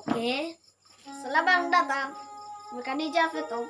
Oke. selamat datang. datang, di dijawab itu